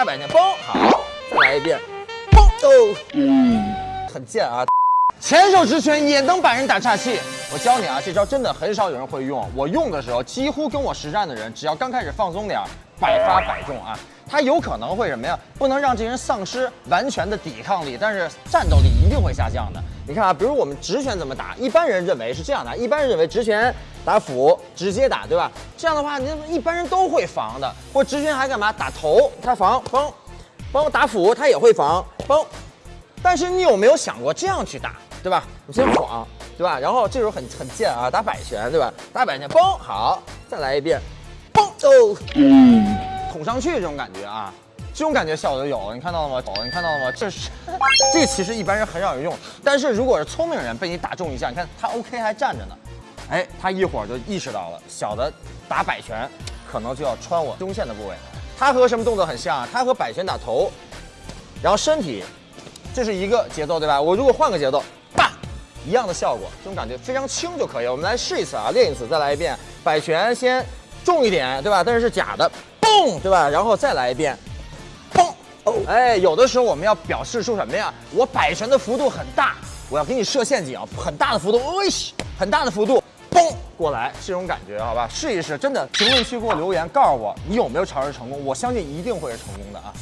大摆拳，嘣，好，再来一遍，嘣，哦，嗯，很贱啊。前手直拳也能把人打岔气，我教你啊，这招真的很少有人会用。我用的时候，几乎跟我实战的人，只要刚开始放松点，百发百中啊。他有可能会什么呀？不能让这人丧失完全的抵抗力，但是战斗力一定会下降的。你看啊，比如我们直拳怎么打？一般人认为是这样的，一般人认为直拳打腹直接打，对吧？这样的话，你一般人都会防的。或直拳还干嘛？打头，他防，嘣，嘣，打腹他也会防，嘣。但是你有没有想过这样去打？对吧？你先晃，对吧？然后这时候很很贱啊，打摆拳，对吧？打摆拳，嘣，好，再来一遍，嘣，哦，捅上去这种感觉啊，这种感觉效果就有了，你看到了吗？哦，你看到了吗？这是，这其实一般人很少有用，但是如果是聪明人被你打中一下，你看他 OK 还站着呢，哎，他一会儿就意识到了，小的打摆拳可能就要穿我胸线的部位，他和什么动作很像啊？他和摆拳打头，然后身体，这是一个节奏，对吧？我如果换个节奏。一样的效果，这种感觉非常轻就可以。我们来试一次啊，练一次，再来一遍。摆拳先重一点，对吧？但是是假的，嘣，对吧？然后再来一遍，哎，有的时候我们要表示出什么呀？我摆拳的幅度很大，我要给你设陷阱，很大的幅度，哎，很大的幅度，嘣，过来，这种感觉，好吧？试一试，真的，评论区给我留言，告诉我你有没有尝试成功，我相信一定会是成功的啊。